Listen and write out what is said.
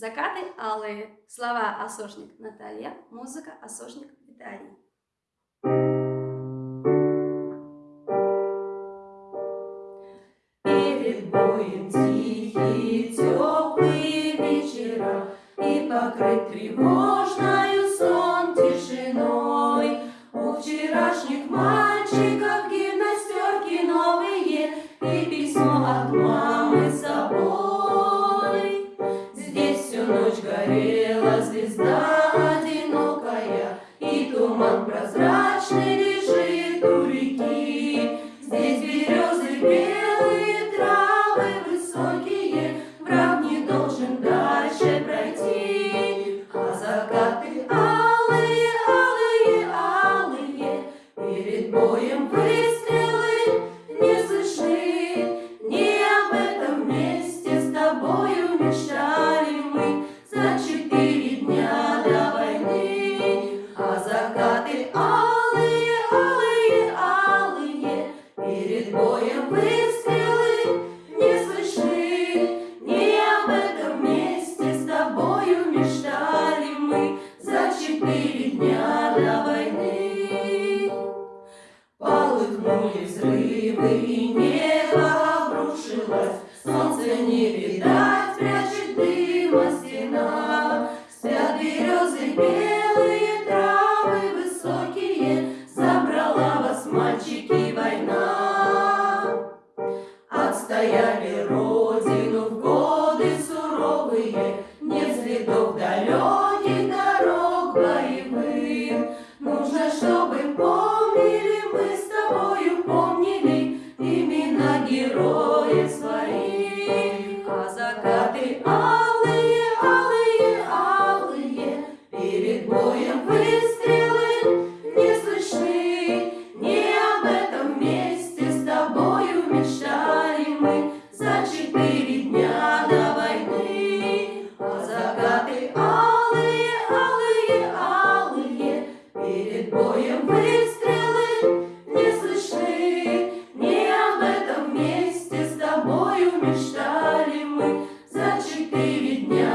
Закаты алые. Слова Осошник Наталья, музыка Осошник Виталий. Перед боем тихие, теплые вечера И покрыт тревогой Hare море взрывы и небо обрушилось, солнце не видать, прячет дыма стена. Спят березы белые, травы высокие, забрала вас, мальчики, война. Отстояли родину в годы суровые, нет следов да герои свои, а закаты алые, алые, алые, перед боем выстрелы не слышны. Не об этом месте с тобою мечтали мы. За четыре дня до войны, а закаты алые, алые, алые, перед боем выстрелы. три дня.